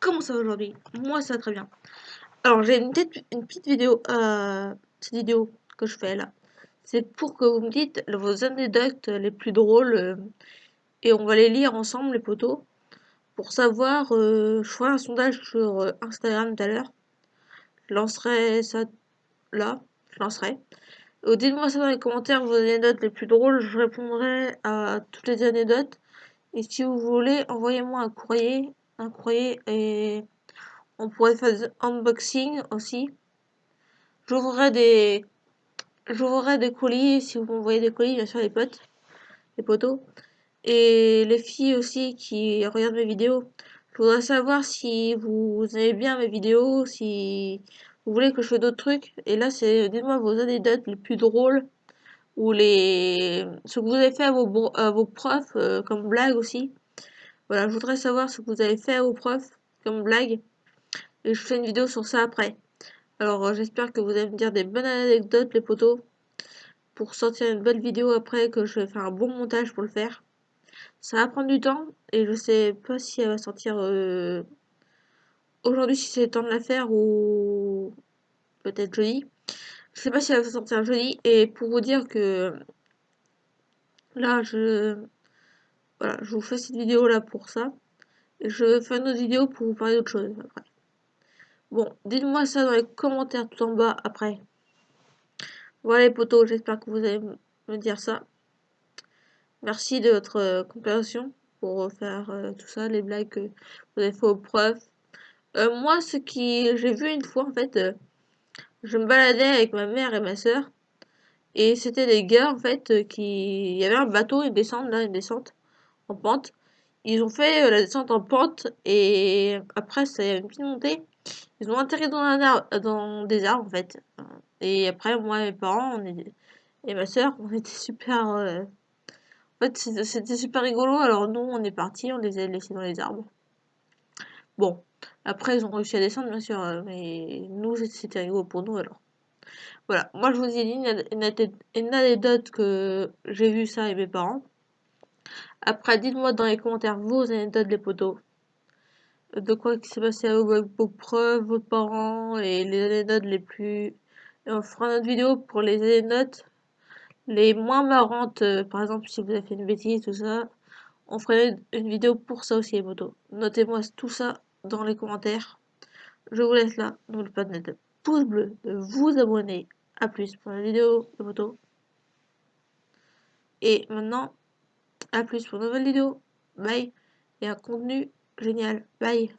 comment ça va aujourd'hui? Moi ça va très bien. Alors j'ai une, petite, vidéo, euh, cette vidéo que je fais là, c'est pour que vous me dites vos anecdotes les plus drôles euh, et on va les lire ensemble les potos pour savoir, euh, je ferai un sondage sur euh, Instagram tout à l'heure, je lancerai ça là, je lancerai. Dites-moi ça dans les commentaires vos anecdotes les plus drôles, je répondrai à toutes les anecdotes. Et si vous voulez, envoyez-moi un courrier un courrier et on pourrait faire des unboxing aussi. J'ouvrirai des j'ouvrirai des colis si vous m'envoyez des colis, bien sûr les potes, les potos. Et les filles aussi qui regardent mes vidéos. Je voudrais savoir si vous aimez bien mes vidéos, si vous voulez que je fasse d'autres trucs. Et là, c'est dites-moi vos anecdotes les plus drôles ou les ce que vous avez fait à vos, vos profs euh, comme blague aussi. Voilà, je voudrais savoir ce que vous avez fait aux profs comme blague. Et je fais une vidéo sur ça après. Alors euh, j'espère que vous allez me dire des bonnes anecdotes les potos. Pour sortir une belle vidéo après que je vais faire un bon montage pour le faire. Ça va prendre du temps et je sais pas si elle va sortir euh, aujourd'hui si c'est le temps de la faire ou peut-être jeudi. Je sais pas si elle va sortir jeudi et pour vous dire que là je voilà, je vous fais cette vidéo là pour ça. Et je fais une autre vidéo pour vous parler d'autre chose après. Bon, dites-moi ça dans les commentaires tout en bas après. Voilà les potos, j'espère que vous allez me dire ça. Merci de votre euh, compréhension pour faire euh, tout ça, les blagues que vous avez fait aux. Euh, moi, ce qui j'ai vu une fois en fait, je me baladais avec ma mère et ma soeur. Et c'était des gars en fait qui. Il y avait un bateau, une descente là, une descente en pente. Ils ont fait euh, la descente en pente et après c'est une petite montée. Ils ont atterri dans, un arbre, dans des arbres en fait. Et après moi et mes parents et ma soeur, on était super... Euh, en fait c'était super rigolo alors nous on est partis, on les a laissés dans les arbres. Bon, après ils ont réussi à descendre bien sûr, euh, mais nous c'était rigolo pour nous alors. Voilà, moi je vous ai dit une anecdote que j'ai vu ça avec mes parents. Après, dites-moi dans les commentaires vos anecdotes les potos. De quoi qui s'est passé avec vos preuves, vos parents et les anecdotes les plus... Et on fera une autre vidéo pour les anecdotes les moins marrantes. Euh, par exemple, si vous avez fait une bêtise, tout ça. On ferait une vidéo pour ça aussi les potos. Notez-moi tout ça dans les commentaires. Je vous laisse là. N'oubliez pas de mettre un pouce bleu, de vous abonner. A plus pour la vidéo les potos. Et maintenant, à plus pour une nouvelle vidéo. Bye. Et un contenu génial. Bye.